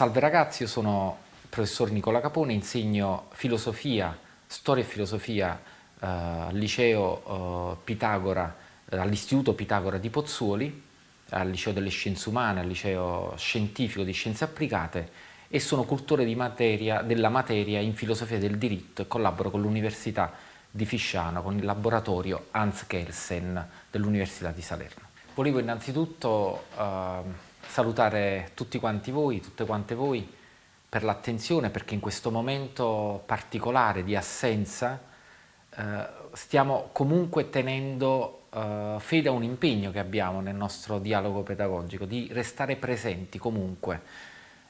Salve ragazzi, io sono il professor Nicola Capone, insegno filosofia, storia e filosofia eh, al liceo eh, Pitagora, eh, all'istituto Pitagora di Pozzuoli, al liceo delle scienze umane, al liceo scientifico di scienze applicate e sono cultore materia, della materia in filosofia del diritto e collaboro con l'Università di Fisciano, con il laboratorio Hans Kelsen dell'Università di Salerno. Volevo innanzitutto eh, salutare tutti quanti voi, tutte quante voi, per l'attenzione perché in questo momento particolare di assenza eh, stiamo comunque tenendo eh, fede a un impegno che abbiamo nel nostro dialogo pedagogico, di restare presenti comunque.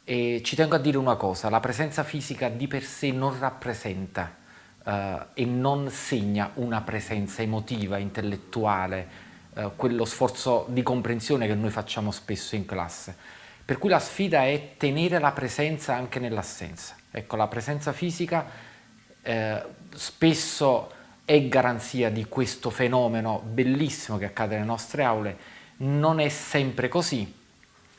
E ci tengo a dire una cosa, la presenza fisica di per sé non rappresenta eh, e non segna una presenza emotiva, intellettuale, eh, quello sforzo di comprensione che noi facciamo spesso in classe. Per cui la sfida è tenere la presenza anche nell'assenza. Ecco, la presenza fisica eh, spesso è garanzia di questo fenomeno bellissimo che accade nelle nostre aule, non è sempre così,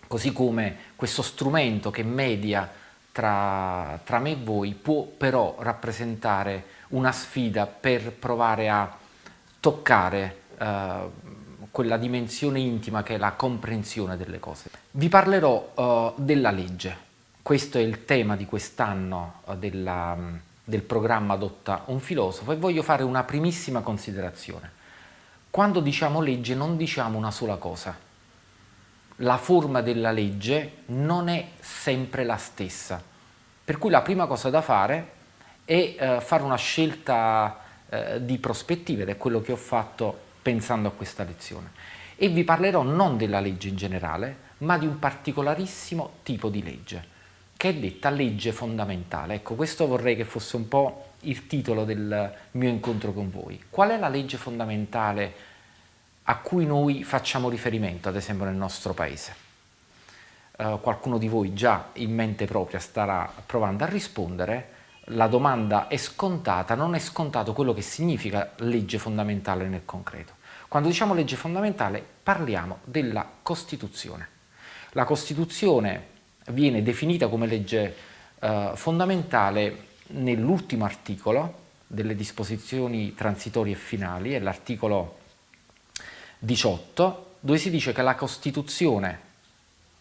così come questo strumento che media tra, tra me e voi può però rappresentare una sfida per provare a toccare eh, quella dimensione intima che è la comprensione delle cose. Vi parlerò uh, della legge. Questo è il tema di quest'anno uh, del programma Adotta un filosofo e voglio fare una primissima considerazione. Quando diciamo legge non diciamo una sola cosa. La forma della legge non è sempre la stessa. Per cui la prima cosa da fare è uh, fare una scelta di prospettiva ed è quello che ho fatto pensando a questa lezione e vi parlerò non della legge in generale ma di un particolarissimo tipo di legge che è detta legge fondamentale. Ecco, questo vorrei che fosse un po' il titolo del mio incontro con voi. Qual è la legge fondamentale a cui noi facciamo riferimento, ad esempio nel nostro paese? Uh, qualcuno di voi già in mente propria starà provando a rispondere, la domanda è scontata, non è scontato quello che significa legge fondamentale nel concreto. Quando diciamo legge fondamentale parliamo della Costituzione. La Costituzione viene definita come legge eh, fondamentale nell'ultimo articolo delle disposizioni transitorie e finali, è l'articolo 18, dove si dice che la Costituzione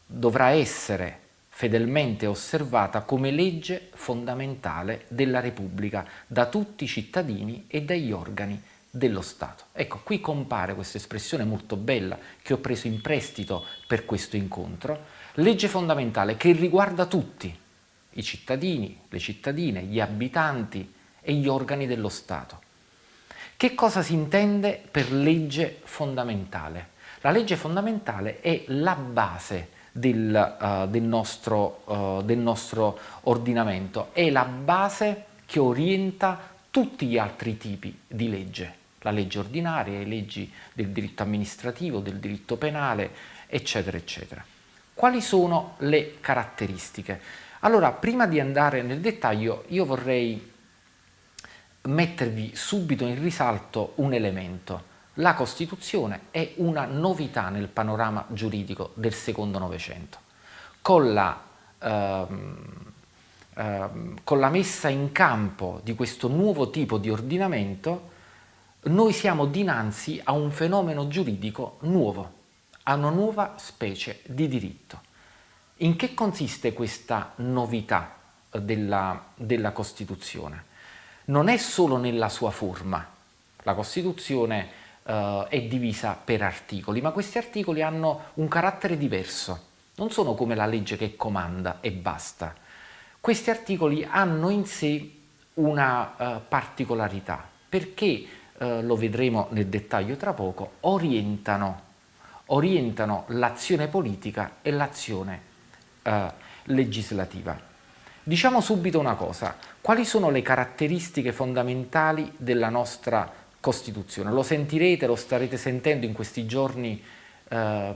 dovrà essere fedelmente osservata come legge fondamentale della Repubblica da tutti i cittadini e dagli organi dello Stato. Ecco, qui compare questa espressione molto bella che ho preso in prestito per questo incontro, legge fondamentale che riguarda tutti, i cittadini, le cittadine, gli abitanti e gli organi dello Stato. Che cosa si intende per legge fondamentale? La legge fondamentale è la base del, uh, del, nostro, uh, del nostro ordinamento, è la base che orienta tutti gli altri tipi di legge la legge ordinaria, le leggi del diritto amministrativo, del diritto penale, eccetera, eccetera. Quali sono le caratteristiche? Allora, prima di andare nel dettaglio, io vorrei mettervi subito in risalto un elemento. La Costituzione è una novità nel panorama giuridico del secondo Novecento. Con la, ehm, ehm, con la messa in campo di questo nuovo tipo di ordinamento, noi siamo dinanzi a un fenomeno giuridico nuovo, a una nuova specie di diritto. In che consiste questa novità della, della Costituzione? Non è solo nella sua forma, la Costituzione eh, è divisa per articoli, ma questi articoli hanno un carattere diverso, non sono come la legge che comanda e basta. Questi articoli hanno in sé una uh, particolarità, perché eh, lo vedremo nel dettaglio tra poco, orientano, orientano l'azione politica e l'azione eh, legislativa. Diciamo subito una cosa, quali sono le caratteristiche fondamentali della nostra Costituzione? Lo sentirete, lo starete sentendo in questi giorni eh,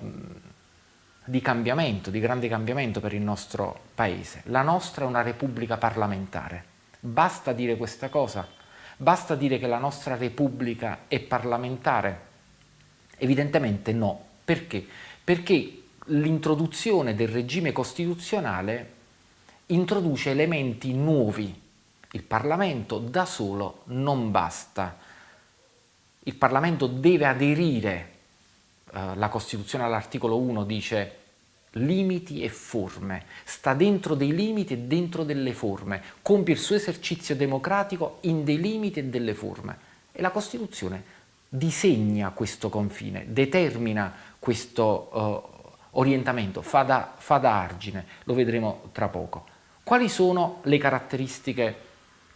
di cambiamento, di grande cambiamento per il nostro Paese. La nostra è una Repubblica parlamentare. Basta dire questa cosa? Basta dire che la nostra Repubblica è parlamentare? Evidentemente no. Perché? Perché l'introduzione del regime costituzionale introduce elementi nuovi. Il Parlamento da solo non basta. Il Parlamento deve aderire, eh, la Costituzione all'articolo 1 dice limiti e forme, sta dentro dei limiti e dentro delle forme, compie il suo esercizio democratico in dei limiti e delle forme e la Costituzione disegna questo confine, determina questo uh, orientamento, fa da, fa da argine, lo vedremo tra poco. Quali sono le caratteristiche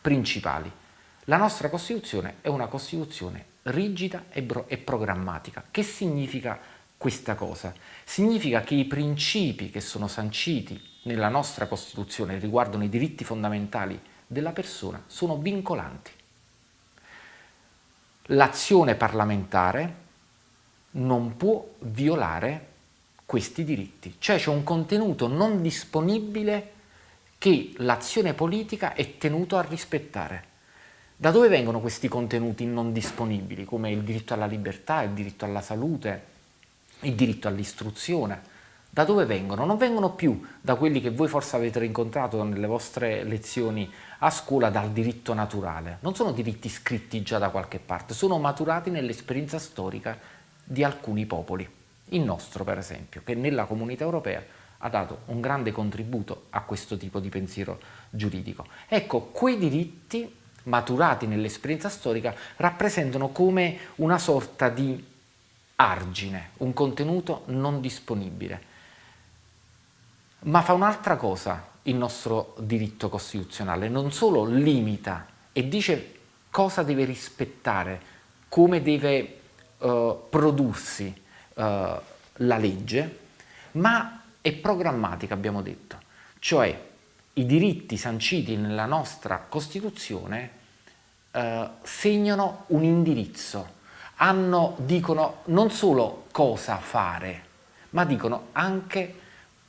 principali? La nostra Costituzione è una Costituzione rigida e, e programmatica. Che significa questa cosa? Significa che i principi che sono sanciti nella nostra Costituzione riguardano i diritti fondamentali della persona sono vincolanti. L'azione parlamentare non può violare questi diritti, cioè c'è un contenuto non disponibile che l'azione politica è tenuto a rispettare. Da dove vengono questi contenuti non disponibili, come il diritto alla libertà, il diritto alla salute, il diritto all'istruzione. Da dove vengono? Non vengono più da quelli che voi forse avete rincontrato nelle vostre lezioni a scuola dal diritto naturale. Non sono diritti scritti già da qualche parte, sono maturati nell'esperienza storica di alcuni popoli. Il nostro, per esempio, che nella comunità europea ha dato un grande contributo a questo tipo di pensiero giuridico. Ecco, quei diritti maturati nell'esperienza storica rappresentano come una sorta di argine, un contenuto non disponibile. Ma fa un'altra cosa il nostro diritto costituzionale, non solo limita e dice cosa deve rispettare, come deve uh, prodursi uh, la legge, ma è programmatica, abbiamo detto. Cioè i diritti sanciti nella nostra Costituzione uh, segnano un indirizzo, hanno, dicono non solo cosa fare, ma dicono anche,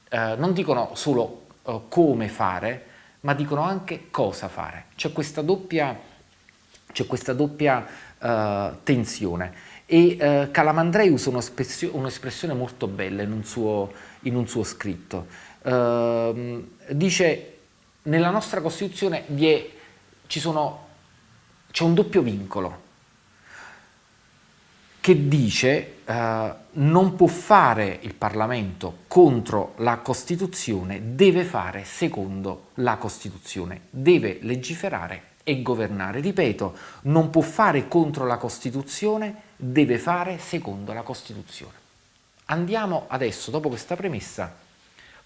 eh, non dicono solo eh, come fare, ma dicono anche cosa fare. C'è questa doppia, questa doppia eh, tensione. E eh, Calamandrei usa un'espressione molto bella in un suo, in un suo scritto. Ehm, dice, nella nostra Costituzione c'è un doppio vincolo che dice eh, non può fare il Parlamento contro la Costituzione, deve fare secondo la Costituzione, deve legiferare e governare. Ripeto, non può fare contro la Costituzione, deve fare secondo la Costituzione. Andiamo adesso, dopo questa premessa,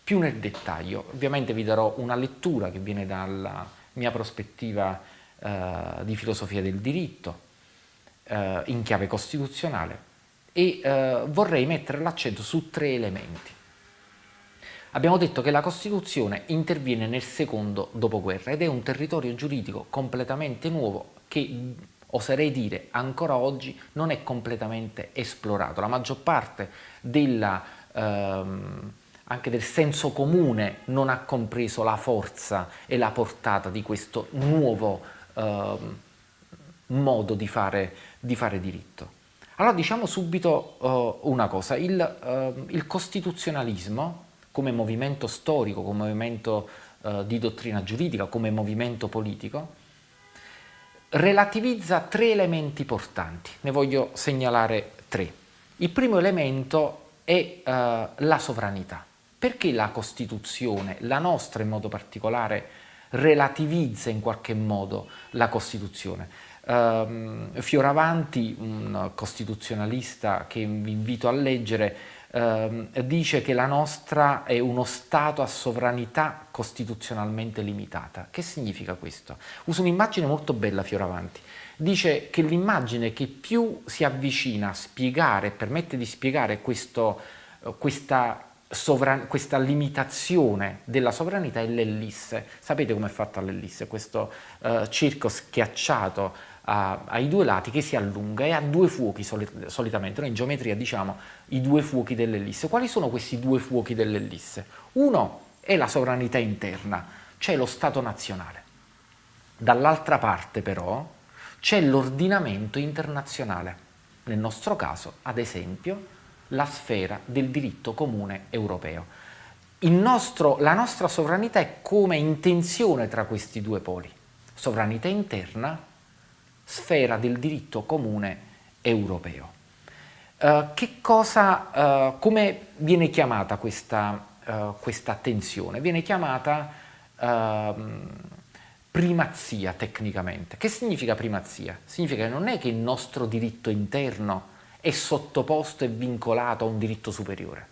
più nel dettaglio. Ovviamente vi darò una lettura che viene dalla mia prospettiva eh, di filosofia del diritto, eh, in chiave costituzionale e eh, vorrei mettere l'accento su tre elementi. Abbiamo detto che la Costituzione interviene nel secondo dopoguerra ed è un territorio giuridico completamente nuovo che oserei dire ancora oggi non è completamente esplorato. La maggior parte della, ehm, anche del senso comune non ha compreso la forza e la portata di questo nuovo ehm, modo di fare, di fare diritto. Allora diciamo subito uh, una cosa, il, uh, il, costituzionalismo come movimento storico, come movimento uh, di dottrina giuridica, come movimento politico, relativizza tre elementi portanti, ne voglio segnalare tre. Il primo elemento è la sovranità. Perché la Costituzione, la nostra in modo particolare, relativizza in qualche modo la Costituzione? Um, Fioravanti, un costituzionalista che vi invito a leggere, um, dice che la nostra è uno Stato a sovranità costituzionalmente limitata. Che significa questo? Uso un'immagine molto bella Fioravanti. Dice che l'immagine che più si avvicina a spiegare, permette di spiegare questo, questa questa limitazione della sovranità è l'ellisse. Sapete com'è fatta l'ellisse? Questo uh, circo schiacciato a, ai due lati che si allunga e ha due fuochi solit solitamente. Noi in geometria diciamo i due fuochi dell'ellisse. Quali sono questi due fuochi dell'ellisse? Uno è la sovranità interna, cioè lo Stato nazionale. Dall'altra parte però c'è l'ordinamento internazionale, nel nostro caso ad esempio la sfera del diritto comune europeo. nostro, la nostra sovranità è come intenzione tra questi due poli, sovranità interna, sfera del diritto comune europeo. Uh, che cosa, uh, come viene chiamata questa, uh, questa attenzione? Viene chiamata ehm, primazia tecnicamente. Che significa primazia? Significa che non è che il nostro diritto interno è sottoposto e vincolato a un diritto superiore,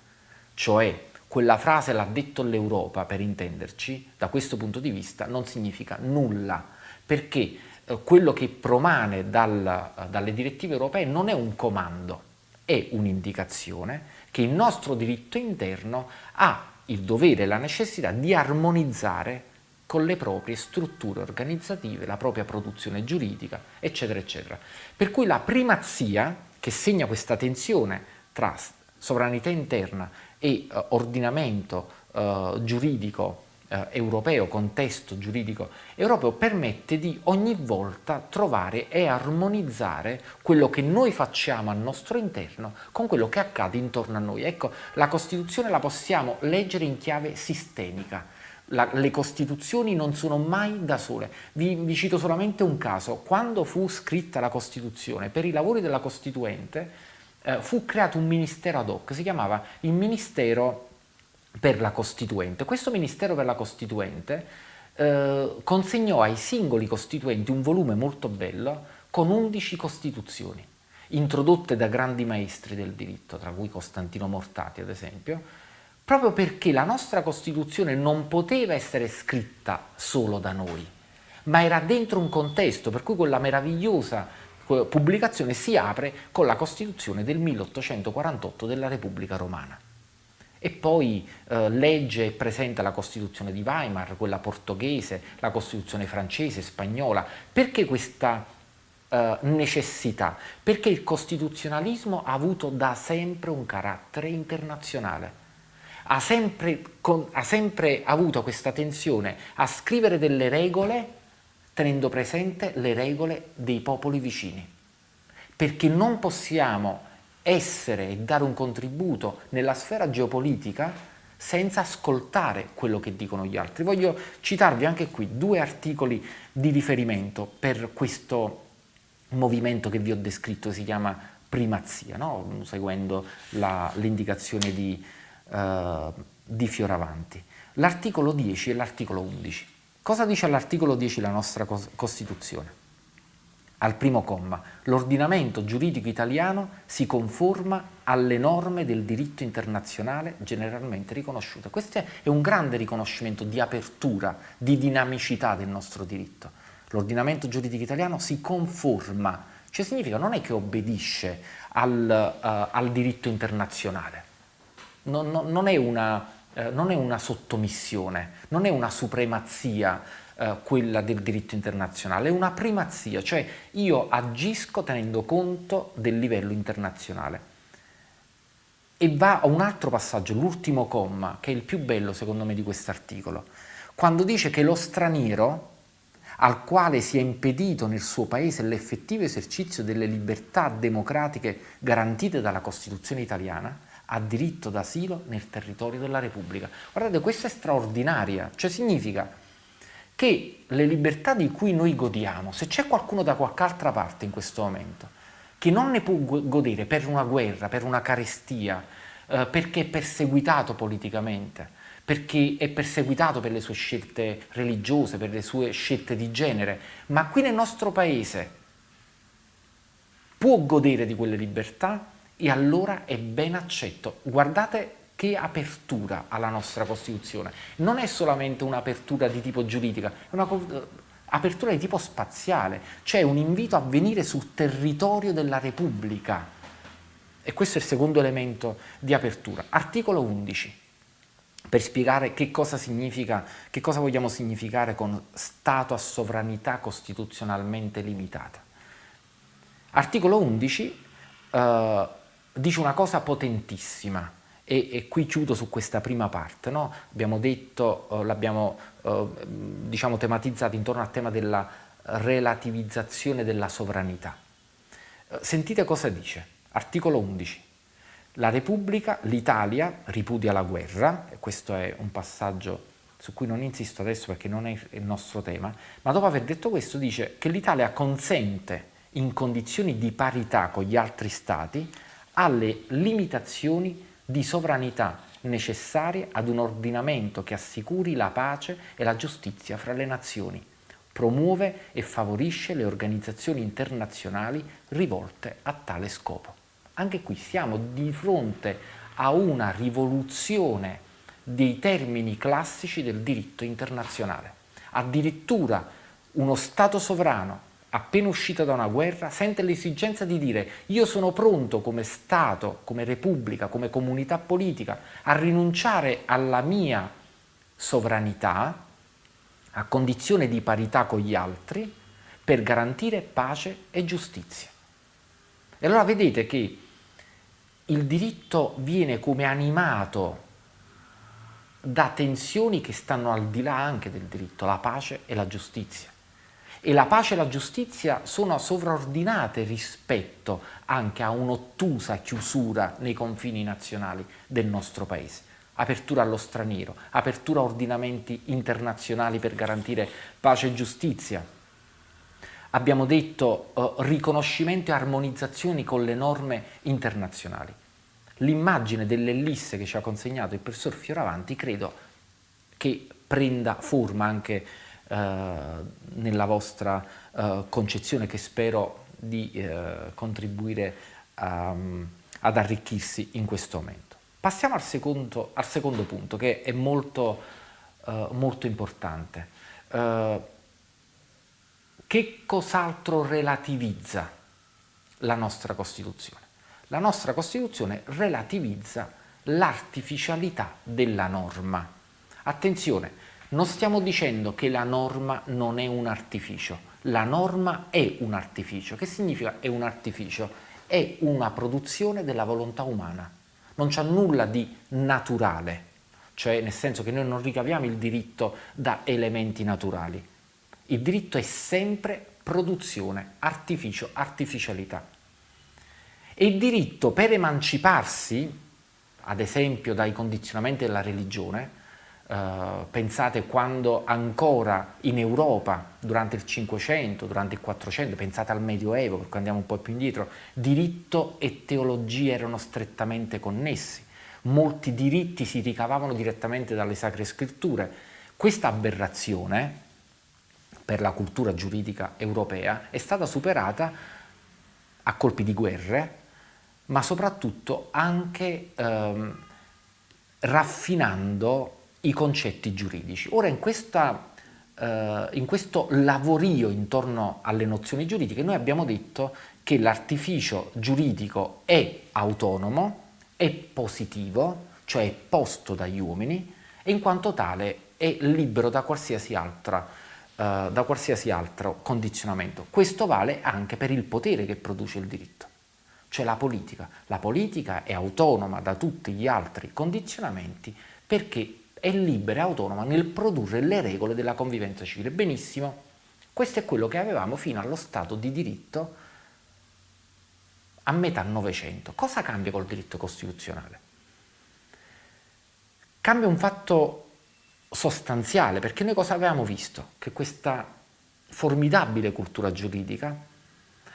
cioè quella frase l'ha detto l'Europa per intenderci, da questo punto di vista non significa nulla, perché eh, quello che promane dal, dalle direttive europee non è un comando, è un'indicazione che il nostro diritto interno ha il dovere e la necessità di armonizzare con le proprie strutture organizzative, la propria produzione giuridica, eccetera, eccetera. Per cui la primazia che segna questa tensione tra sovranità interna e uh, ordinamento uh, giuridico uh, europeo, contesto giuridico europeo, permette di ogni volta trovare e armonizzare quello che noi facciamo al nostro interno con quello che accade intorno a noi. Ecco, la Costituzione la possiamo leggere in chiave sistemica, la, le Costituzioni non sono mai da sole. Vi, vi, cito solamente un caso. Quando fu scritta la Costituzione, per i lavori della Costituente eh, fu creato un ministero ad hoc, si chiamava il Ministero per la Costituente. Questo Ministero per la Costituente eh, consegnò ai singoli costituenti un volume molto bello con 11 Costituzioni, introdotte da grandi maestri del diritto, tra cui Costantino Mortati ad esempio, proprio perché la nostra Costituzione non poteva essere scritta solo da noi, ma era dentro un contesto, per cui quella meravigliosa pubblicazione si apre con la Costituzione del 1848 della Repubblica Romana. E poi eh, legge e presenta la Costituzione di Weimar, quella portoghese, la Costituzione francese, spagnola. Perché questa eh, necessità? Perché il costituzionalismo ha avuto da sempre un carattere internazionale ha sempre, con, ha sempre avuto questa tensione a scrivere delle regole tenendo presente le regole dei popoli vicini. Perché non possiamo essere e dare un contributo nella sfera geopolitica senza ascoltare quello che dicono gli altri. Voglio citarvi anche qui due articoli di riferimento per questo movimento che vi ho descritto, si chiama primazia, no? seguendo l'indicazione di eh, di Fioravanti. L'articolo 10 e l'articolo 11. Cosa dice all'articolo 10 la nostra Costituzione? Al primo comma, l'ordinamento giuridico italiano si conforma alle norme del diritto internazionale generalmente riconosciute. Questo è un grande riconoscimento di apertura, di dinamicità del nostro diritto. L'ordinamento giuridico italiano si conforma, cioè significa non è che obbedisce al, uh, al diritto internazionale, non, non, non, è una, eh, non, è una, sottomissione, non è una supremazia eh, quella del diritto internazionale, è una primazia, cioè io agisco tenendo conto del livello internazionale. E va a un altro passaggio, l'ultimo comma, che è il più bello secondo me di quest'articolo, quando dice che lo straniero al quale si è impedito nel suo paese l'effettivo esercizio delle libertà democratiche garantite dalla Costituzione italiana, ha diritto d'asilo nel territorio della Repubblica. Guardate, questa è straordinaria, cioè significa che le libertà di cui noi godiamo, se c'è qualcuno da qualche altra parte in questo momento che non ne può godere per una guerra, per una carestia, eh, perché è perseguitato politicamente, perché è perseguitato per le sue scelte religiose, per le sue scelte di genere, ma qui nel nostro paese può godere di quelle libertà e allora è ben accetto. Guardate che apertura alla nostra Costituzione. Non è solamente un'apertura di tipo giuridica, è un'apertura di tipo spaziale, cioè un invito a venire sul territorio della Repubblica. E questo è il secondo elemento di apertura. Articolo 11 per spiegare che cosa significa, che cosa vogliamo significare con Stato a sovranità costituzionalmente limitata. Articolo 11 eh, dice una cosa potentissima e, e, qui chiudo su questa prima parte, no? abbiamo detto, uh, l'abbiamo uh, diciamo tematizzato intorno al tema della relativizzazione della sovranità. Uh, sentite cosa dice, articolo 11. La Repubblica, l'Italia ripudia la guerra, questo è un passaggio su cui non insisto adesso perché non è il nostro tema, ma dopo aver detto questo dice che l'Italia consente in condizioni di parità con gli altri stati alle limitazioni di sovranità necessarie ad un ordinamento che assicuri la pace e la giustizia fra le nazioni, promuove e favorisce le organizzazioni internazionali rivolte a tale scopo. Anche qui siamo di fronte a una rivoluzione dei termini classici del diritto internazionale. Addirittura uno Stato sovrano appena uscito da una guerra sente l'esigenza di dire io sono pronto come Stato, come Repubblica, come comunità politica a rinunciare alla mia sovranità a condizione di parità con gli altri per garantire pace e giustizia. E allora vedete che il diritto viene come animato da tensioni che stanno al di là anche del diritto, la pace e la giustizia. E la pace e la giustizia sono sovraordinate rispetto anche a un'ottusa chiusura nei confini nazionali del nostro paese. Apertura allo straniero, apertura a ordinamenti internazionali per garantire pace e giustizia. Abbiamo detto eh, riconoscimento e armonizzazioni con le norme internazionali l'immagine dell'ellisse che ci ha consegnato il professor Fioravanti credo che prenda forma anche nella vostra eh, concezione che spero di eh, contribuire a, ad arricchirsi in questo momento. Passiamo al secondo, al secondo punto che è molto, eh, molto importante. Eh, che cos'altro relativizza la nostra Costituzione? la nostra Costituzione relativizza l'artificialità della norma. Attenzione, non stiamo dicendo che la norma non è un artificio, la norma è un artificio. Che significa è un artificio? È una produzione della volontà umana, non c'è nulla di naturale, cioè nel senso che noi non ricaviamo il diritto da elementi naturali. Il diritto è sempre produzione, artificio, artificialità. E il diritto per emanciparsi, ad esempio dai condizionamenti della religione, eh, pensate quando ancora in Europa, durante il Cinquecento, durante il Quattrocento, pensate al Medioevo, perché andiamo un po' più indietro, diritto e teologia erano strettamente connessi. Molti diritti si ricavavano direttamente dalle sacre scritture. Questa aberrazione, per la cultura giuridica europea, è stata superata a colpi di guerre, ma soprattutto anche ehm, raffinando i concetti giuridici. Ora in, questa, eh, in questo lavorio intorno alle nozioni giuridiche noi abbiamo detto che l'artificio giuridico è autonomo, è positivo, cioè è posto dagli uomini e in quanto tale è libero da qualsiasi, altra, eh, da qualsiasi altro condizionamento. Questo vale anche per il potere che produce il diritto cioè la politica. La politica è autonoma da tutti gli altri condizionamenti perché è libera e autonoma nel produrre le regole della convivenza civile. Benissimo, questo è quello che avevamo fino allo Stato di diritto a metà Novecento. Cosa cambia col diritto costituzionale? Cambia un fatto sostanziale, perché noi cosa avevamo visto? Che questa formidabile cultura giuridica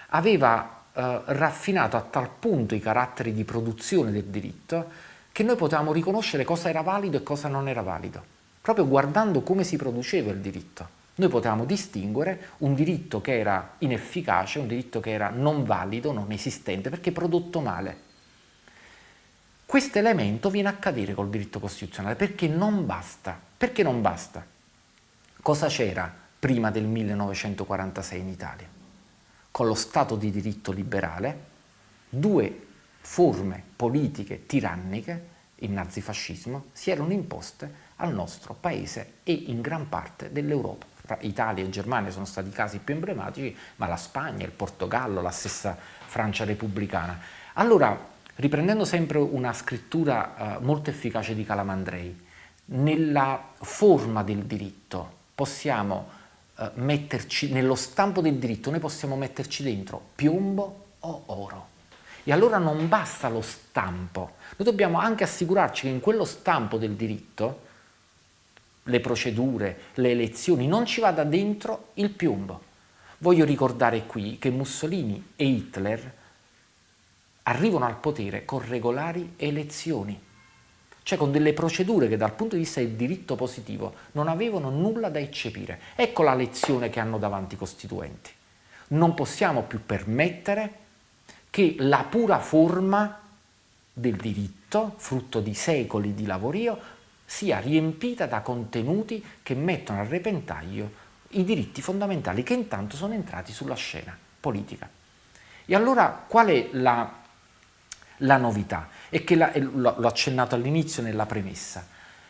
aveva eh, raffinato a tal punto i caratteri di produzione del diritto che noi potevamo riconoscere cosa era valido e cosa non era valido, proprio guardando come si produceva il diritto. Noi potevamo distinguere un diritto che era inefficace, un diritto che era non valido, non esistente, perché prodotto male. Questo elemento viene a cadere col diritto costituzionale perché non basta. Perché non basta? Cosa c'era prima del 1946 in Italia? con lo Stato di diritto liberale due forme politiche tiranniche, il nazifascismo, si erano imposte al nostro paese e in gran parte dell'Europa. Italia e Germania sono stati i casi più emblematici, ma la Spagna, il Portogallo, la stessa Francia repubblicana. Allora, riprendendo sempre una scrittura eh, molto efficace di Calamandrei, nella forma del diritto possiamo eh, metterci nello stampo del diritto, noi possiamo metterci dentro piombo o oro. E allora non basta lo stampo, noi dobbiamo anche assicurarci che in quello stampo del diritto le procedure, le elezioni, non ci vada dentro il piombo. Voglio ricordare qui che Mussolini e Hitler arrivano al potere con regolari elezioni, cioè con delle procedure che dal punto di vista del diritto positivo non avevano nulla da eccepire. Ecco la lezione che hanno davanti i costituenti. Non possiamo più permettere che la pura forma del diritto, frutto di secoli di lavorio, sia riempita da contenuti che mettono a repentaglio i diritti fondamentali che intanto sono entrati sulla scena politica. E allora qual è la, la novità? È che, l'ho accennato all'inizio nella premessa,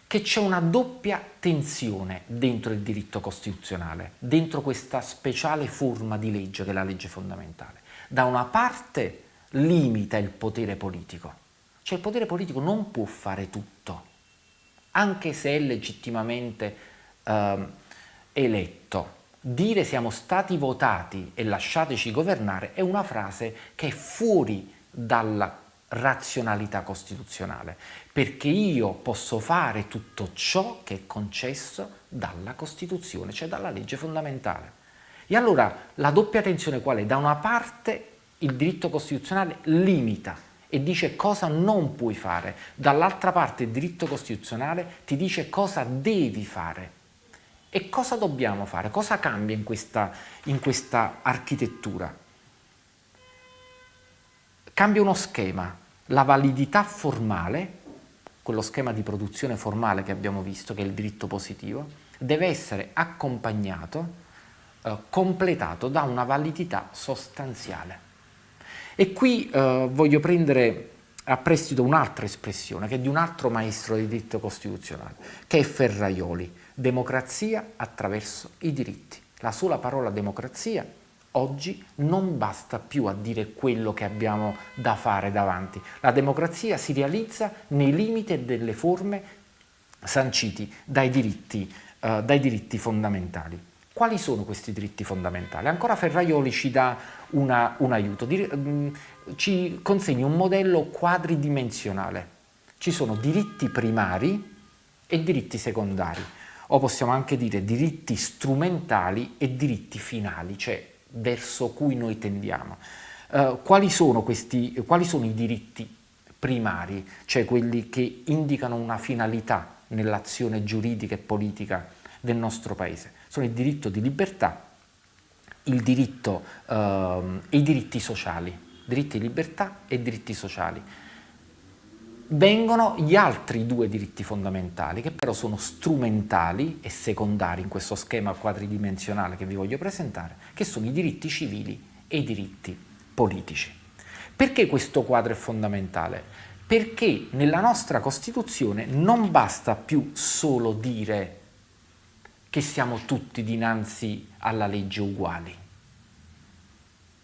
che c'è una doppia tensione dentro il diritto costituzionale, dentro questa speciale forma di legge che è la legge fondamentale. Da una parte limita il potere politico, cioè il potere politico non può fare tutto, anche se è legittimamente eh, eletto. Dire siamo stati votati e lasciateci governare è una frase che è fuori dalla razionalità costituzionale, perché io posso fare tutto ciò che è concesso dalla Costituzione, cioè dalla legge fondamentale. E allora la doppia tensione qual è? Da una parte il diritto costituzionale limita e dice cosa non puoi fare, dall'altra parte il diritto costituzionale ti dice cosa devi fare. E cosa dobbiamo fare? Cosa cambia in questa, in questa architettura? Cambia uno schema, la validità formale, quello schema di produzione formale che abbiamo visto, che è il diritto positivo, deve essere accompagnato, eh, completato da una validità sostanziale. E qui eh, voglio prendere a prestito un'altra espressione che è di un altro maestro di diritto costituzionale, che è Ferraioli, democrazia attraverso i diritti. La sola parola democrazia oggi non basta più a dire quello che abbiamo da fare davanti. La democrazia si realizza nei limiti delle forme sanciti dai diritti, eh, dai diritti fondamentali. Quali sono questi diritti fondamentali? Ancora Ferraioli ci dà una, un aiuto, mm, ci consegna un modello quadridimensionale. Ci sono diritti primari e diritti secondari, o possiamo anche dire diritti strumentali e diritti finali, cioè verso cui noi tendiamo. Uh, quali, sono questi, quali sono i diritti primari, cioè quelli che indicano una finalità nell'azione giuridica e politica del nostro Paese? Sono il diritto di libertà il diritto, eh, i diritti sociali, diritti di libertà e diritti sociali. Vengono gli altri due diritti fondamentali che però sono strumentali e secondari in questo schema quadridimensionale che vi voglio presentare, che sono i diritti civili e i diritti politici. Perché questo quadro è fondamentale? Perché nella nostra Costituzione non basta più solo dire che siamo tutti dinanzi alla legge uguali.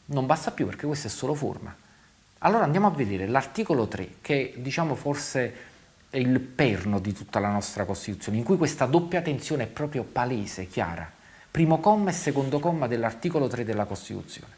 Non basta più perché questa è solo forma. Allora andiamo a vedere l'articolo 3, che diciamo forse è il perno di tutta la nostra Costituzione, in cui questa doppia tensione è proprio palese, chiara. Primo comma e secondo comma dell'articolo 3 della Costituzione.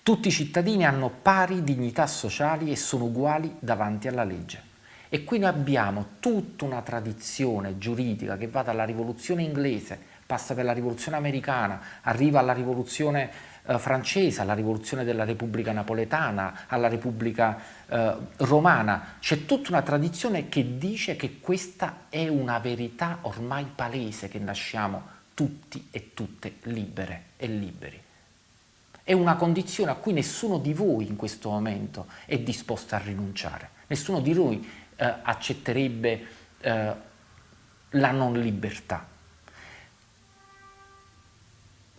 Tutti i cittadini hanno pari dignità sociali e sono uguali davanti alla legge. E qui noi abbiamo tutta una tradizione giuridica che va dalla rivoluzione inglese, passa per la rivoluzione americana, arriva alla rivoluzione eh, francese, alla rivoluzione della Repubblica Napoletana, alla Repubblica eh, Romana. C'è tutta una tradizione che dice che questa è una verità ormai palese, che nasciamo tutti e tutte libere e liberi. È una condizione a cui nessuno di voi in questo momento è disposto a rinunciare. Nessuno di noi eh, accetterebbe eh, la non libertà.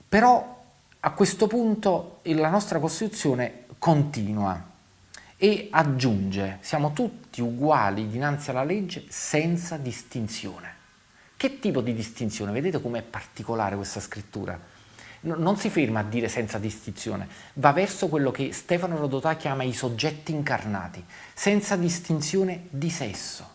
Però a questo punto la nostra Costituzione continua e aggiunge siamo tutti uguali dinanzi alla legge senza distinzione. Che tipo di distinzione? Vedete com'è particolare questa scrittura? Non si ferma a dire senza distinzione, va verso quello che Stefano Rodotà chiama i soggetti incarnati, senza distinzione di sesso,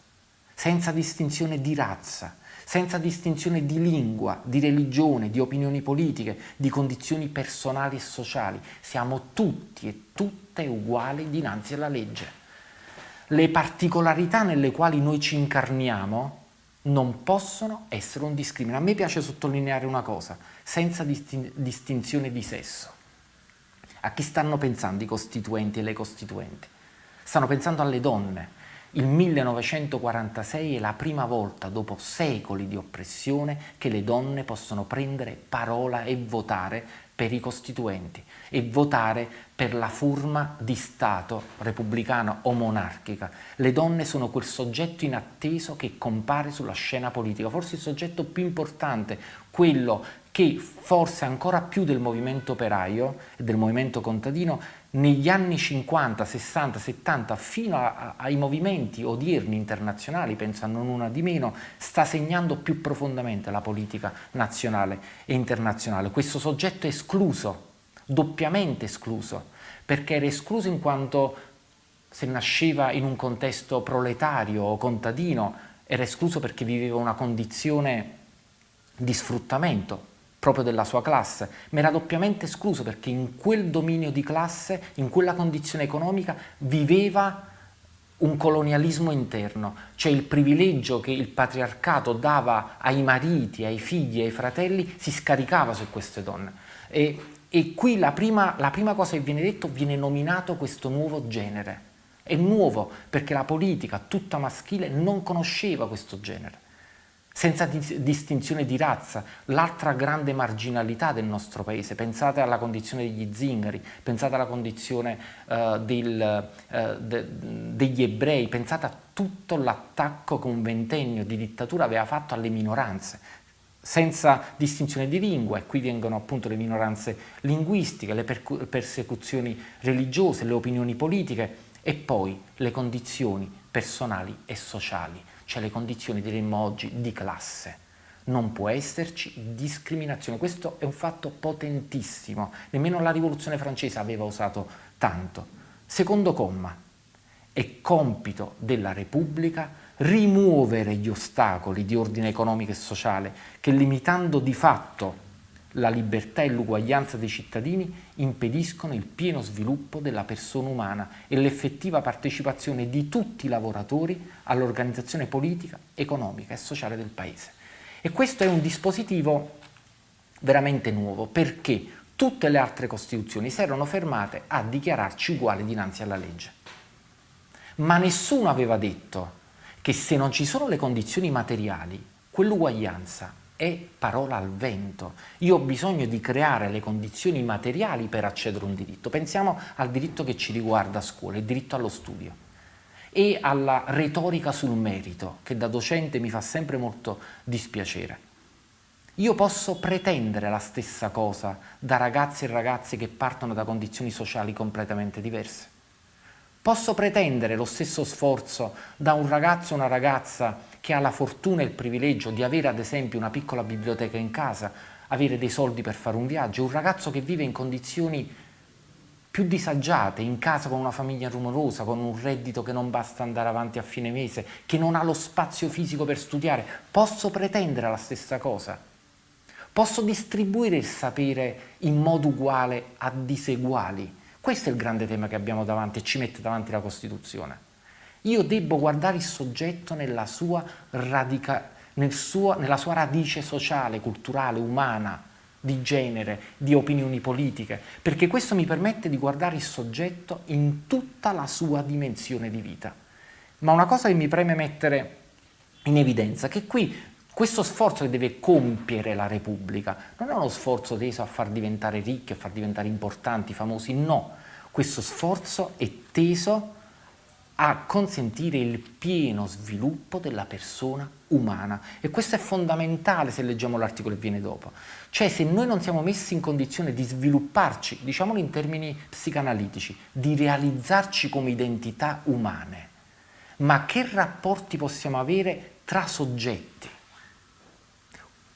senza distinzione di razza, senza distinzione di lingua, di religione, di opinioni politiche, di condizioni personali e sociali. Siamo tutti e tutte uguali dinanzi alla legge. Le particolarità nelle quali noi ci incarniamo non possono essere un discrimine. A me piace sottolineare una cosa, senza distin distinzione di sesso. A chi stanno pensando i costituenti e le costituenti? Stanno pensando alle donne, il 1946 è la prima volta, dopo secoli di oppressione, che le donne possono prendere parola e votare per i costituenti e votare per la forma di Stato repubblicana o monarchica. Le donne sono quel soggetto inatteso che compare sulla scena politica, forse il soggetto più importante, quello che forse ancora più del movimento operaio e del movimento contadino negli anni 50, 60, 70 fino a, ai movimenti odierni internazionali, penso a non una di meno, sta segnando più profondamente la politica nazionale e internazionale. Questo soggetto è escluso, doppiamente escluso, perché era escluso in quanto se nasceva in un contesto proletario o contadino, era escluso perché viveva una condizione di sfruttamento, proprio della sua classe, ma era doppiamente escluso perché in quel dominio di classe, in quella condizione economica, viveva un colonialismo interno, cioè il privilegio che il patriarcato dava ai mariti, ai figli, ai fratelli, si scaricava su queste donne. E, e qui la prima, la prima cosa che viene detto, viene nominato questo nuovo genere. È nuovo perché la politica tutta maschile non conosceva questo genere senza distinzione di razza, l'altra grande marginalità del nostro paese. Pensate alla condizione degli zingari, pensate alla condizione uh, del, uh, de, degli ebrei, pensate a tutto l'attacco che un ventennio di dittatura aveva fatto alle minoranze, senza distinzione di lingua, e qui vengono appunto le minoranze linguistiche, le persecuzioni religiose, le opinioni politiche e poi le condizioni personali e sociali cioè le condizioni, diremmo oggi, di classe. Non può esserci discriminazione, questo è un fatto potentissimo, nemmeno la rivoluzione francese aveva usato tanto. Secondo comma, è compito della Repubblica rimuovere gli ostacoli di ordine economico e sociale che limitando di fatto la libertà e l'uguaglianza dei cittadini impediscono il pieno sviluppo della persona umana e l'effettiva partecipazione di tutti i lavoratori all'organizzazione politica, economica e sociale del Paese. E questo è un dispositivo veramente nuovo perché tutte le altre Costituzioni si erano fermate a dichiararci uguali dinanzi alla legge. Ma nessuno aveva detto che se non ci sono le condizioni materiali, quell'uguaglianza è parola al vento. Io ho bisogno di creare le condizioni materiali per accedere a un diritto. Pensiamo al diritto che ci riguarda a scuola, il diritto allo studio e alla retorica sul merito, che da docente mi fa sempre molto dispiacere. Io posso pretendere la stessa cosa da ragazzi e ragazze che partono da condizioni sociali completamente diverse. Posso pretendere lo stesso sforzo da un ragazzo o una ragazza che ha la fortuna e il privilegio di avere ad esempio una piccola biblioteca in casa, avere dei soldi per fare un viaggio, un ragazzo che vive in condizioni più disagiate, in casa con una famiglia rumorosa, con un reddito che non basta andare avanti a fine mese, che non ha lo spazio fisico per studiare, posso pretendere la stessa cosa? Posso distribuire il sapere in modo uguale a diseguali? Questo è il grande tema che abbiamo davanti e ci mette davanti la Costituzione. Io devo guardare il soggetto nella sua, radica, nel suo, nella sua radice sociale, culturale, umana, di genere, di opinioni politiche, perché questo mi permette di guardare il soggetto in tutta la sua dimensione di vita. Ma una cosa che mi preme mettere in evidenza, è che qui questo sforzo che deve compiere la Repubblica non è uno sforzo teso a far diventare ricchi, a far diventare importanti, famosi, no. Questo sforzo è teso a consentire il pieno sviluppo della persona umana e questo è fondamentale se leggiamo l'articolo che viene dopo. Cioè se noi non siamo messi in condizione di svilupparci, diciamolo in termini psicanalitici, di realizzarci come identità umane, ma che rapporti possiamo avere tra soggetti?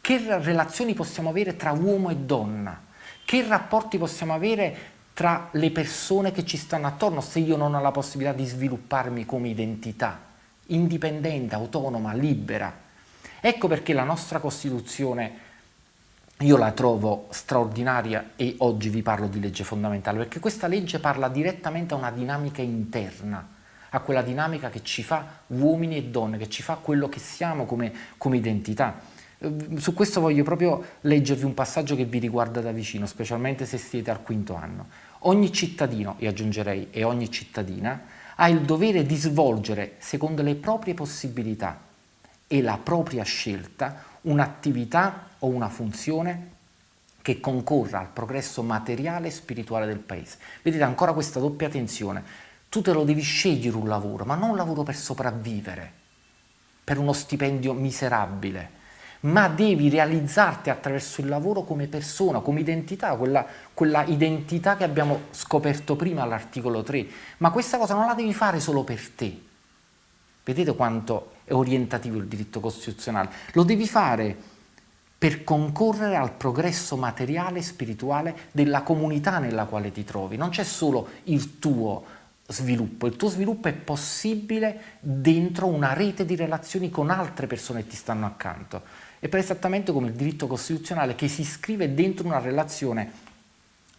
Che relazioni possiamo avere tra uomo e donna? Che rapporti possiamo avere tra le persone che ci stanno attorno se io non ho la possibilità di svilupparmi come identità indipendente, autonoma, libera? Ecco perché la nostra Costituzione io la trovo straordinaria e oggi vi parlo di legge fondamentale perché questa legge parla direttamente a una dinamica interna, a quella dinamica che ci fa uomini e donne, che ci fa quello che siamo come, come identità. Ehm, su questo voglio proprio leggervi un passaggio che vi riguarda da vicino, specialmente se siete al quinto anno. Ogni cittadino, e aggiungerei e ogni cittadina, ha il dovere di svolgere, secondo le proprie possibilità e la propria scelta, un'attività o una funzione che concorra al progresso materiale e spirituale del paese. Vedete ancora questa doppia tensione. Tu te lo devi scegliere un lavoro, ma non un lavoro per sopravvivere, per uno stipendio miserabile, ma devi realizzarti attraverso il lavoro come persona, come identità, quella, quella identità che abbiamo scoperto prima all'articolo 3. Ma questa cosa non la devi fare solo per te. Vedete quanto è orientativo il diritto costituzionale? Lo devi fare per concorrere al progresso materiale e spirituale della comunità nella quale ti trovi. Non c'è solo il tuo sviluppo, il tuo sviluppo è possibile dentro una rete di relazioni con altre persone che ti stanno accanto. È esattamente come il diritto costituzionale che si iscrive dentro una relazione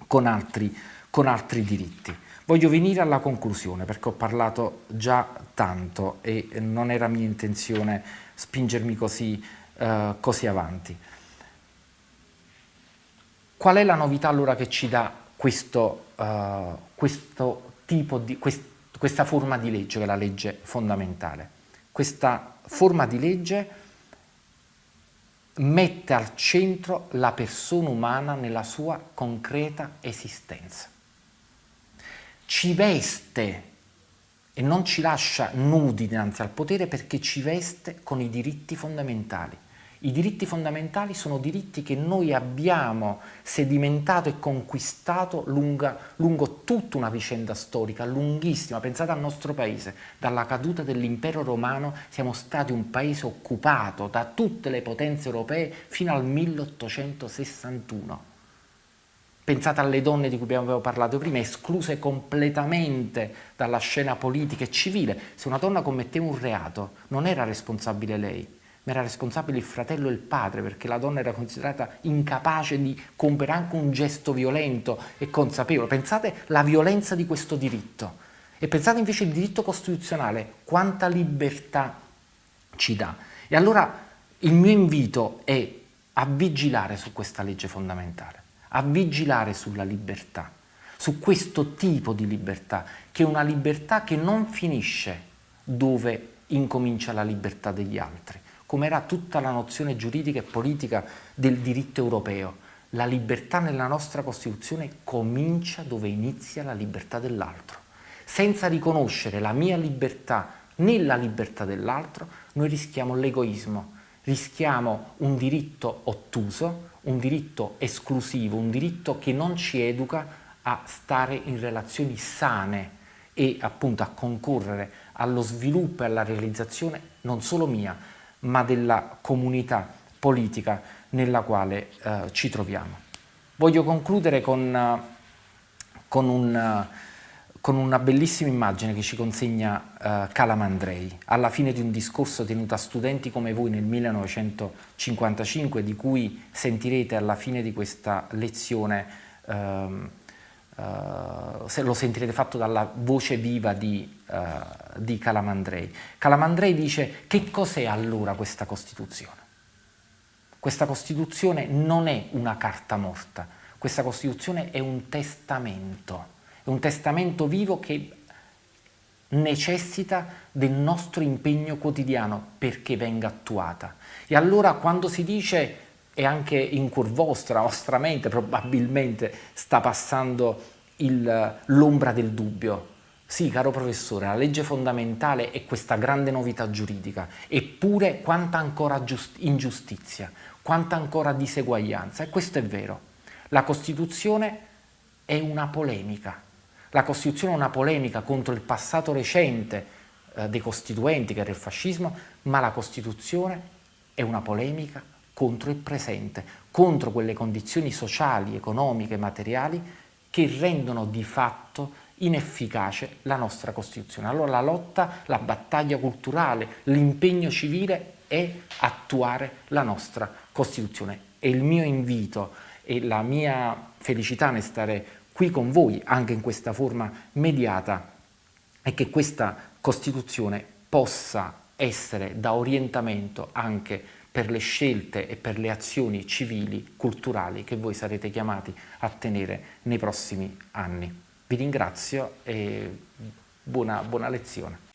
con altri, con altri diritti. Voglio venire alla conclusione perché ho parlato già tanto e non era mia intenzione spingermi così, uh, così avanti. Qual è la novità allora che ci dà questo, uh, questo tipo di, quest, questa forma di legge, che è la legge fondamentale? Questa forma di legge mette al centro la persona umana nella sua concreta esistenza. Ci veste e non ci lascia nudi dinanzi al potere perché ci veste con i diritti fondamentali. I diritti fondamentali sono diritti che noi abbiamo sedimentato e conquistato lunga, lungo tutta una vicenda storica lunghissima. Pensate al nostro paese, dalla caduta dell'impero romano siamo stati un paese occupato da tutte le potenze europee fino al 1861. Pensate alle donne di cui abbiamo parlato prima, escluse completamente dalla scena politica e civile. Se una donna commetteva un reato non era responsabile lei, ma era responsabile il fratello e il padre perché la donna era considerata incapace di compiere anche un gesto violento e consapevole. Pensate alla violenza di questo diritto e pensate invece al diritto costituzionale, quanta libertà ci dà. E allora il mio invito è a vigilare su questa legge fondamentale, a vigilare sulla libertà, su questo tipo di libertà, che è una libertà che non finisce dove incomincia la libertà degli altri, come era tutta la nozione giuridica e politica del diritto europeo. La libertà nella nostra Costituzione comincia dove inizia la libertà dell'altro. Senza riconoscere la mia libertà nella libertà dell'altro, noi rischiamo l'egoismo, rischiamo un diritto ottuso, un diritto esclusivo, un diritto che non ci educa a stare in relazioni sane e appunto a concorrere allo sviluppo e alla realizzazione non solo mia, ma della comunità politica nella quale eh, ci troviamo. Voglio concludere con, uh, con, un, uh, con, una bellissima immagine che ci consegna uh, Calamandrei alla fine di un discorso tenuto a studenti come voi nel 1955 di cui sentirete alla fine di questa lezione ehm, Uh, se lo sentirete fatto dalla voce viva di, uh, di Calamandrei. Calamandrei dice che cos'è allora questa Costituzione? Questa Costituzione non è una carta morta, questa Costituzione è un testamento, è un testamento vivo che necessita del nostro impegno quotidiano perché venga attuata. E allora quando si dice e anche in cuor vostro, la vostra mente probabilmente sta passando l'ombra del dubbio. Sì, caro professore, la legge fondamentale è questa grande novità giuridica, eppure quanta ancora ingiustizia, quanta ancora diseguaglianza, e questo è vero. La Costituzione è una polemica, la Costituzione è una polemica contro il passato recente eh, dei costituenti, che era il fascismo, ma la Costituzione è una polemica contro il presente, contro quelle condizioni sociali, economiche, materiali che rendono di fatto inefficace la nostra Costituzione. Allora la lotta, la battaglia culturale, l'impegno civile è attuare la nostra Costituzione. E il mio invito e la mia felicità nel stare qui con voi, anche in questa forma mediata, è che questa Costituzione possa essere da orientamento anche per le scelte e per le azioni civili, culturali che voi sarete chiamati a tenere nei prossimi anni. Vi ringrazio e buona, buona lezione.